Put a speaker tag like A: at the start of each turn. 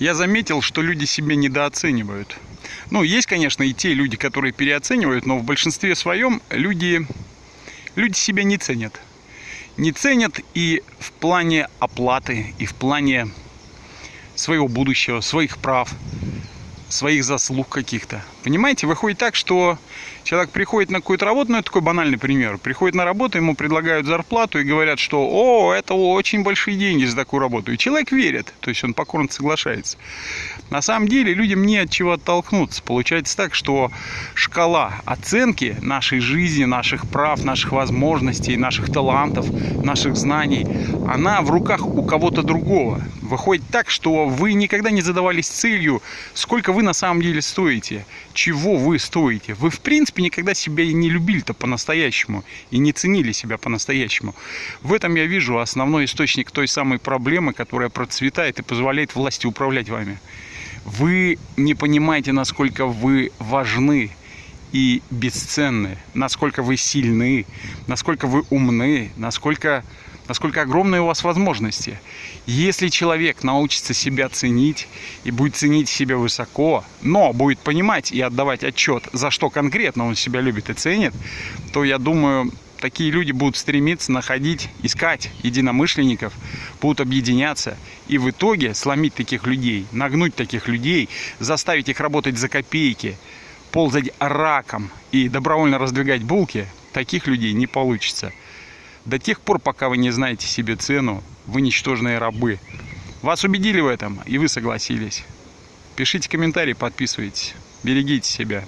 A: я заметил, что люди себя недооценивают. Ну, есть, конечно, и те люди, которые переоценивают, но в большинстве своем люди, люди себя не ценят. Не ценят и в плане оплаты, и в плане своего будущего, своих прав, своих заслуг каких-то. Понимаете, выходит так, что человек приходит на какую-то работу, ну это такой банальный пример, приходит на работу, ему предлагают зарплату и говорят, что о, это очень большие деньги за такую работу. И человек верит, то есть он покорно соглашается. На самом деле людям не от чего оттолкнуться. Получается так, что шкала оценки нашей жизни, наших прав, наших возможностей, наших талантов, наших знаний, она в руках у кого-то другого. Выходит так, что вы никогда не задавались целью, сколько вы на самом деле стоите, чего вы стоите. Вы, в принципе, никогда себя не любили-то по-настоящему, и не ценили себя по-настоящему. В этом я вижу основной источник той самой проблемы, которая процветает и позволяет власти управлять вами. Вы не понимаете, насколько вы важны и бесценны, насколько вы сильны, насколько вы умны, насколько насколько огромные у вас возможности. Если человек научится себя ценить и будет ценить себя высоко, но будет понимать и отдавать отчет, за что конкретно он себя любит и ценит, то я думаю, такие люди будут стремиться находить, искать единомышленников, будут объединяться и в итоге сломить таких людей, нагнуть таких людей, заставить их работать за копейки, ползать раком и добровольно раздвигать булки, таких людей не получится. До тех пор, пока вы не знаете себе цену, вы ничтожные рабы. Вас убедили в этом, и вы согласились. Пишите комментарии, подписывайтесь. Берегите себя.